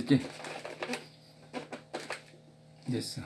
됐지? 됐어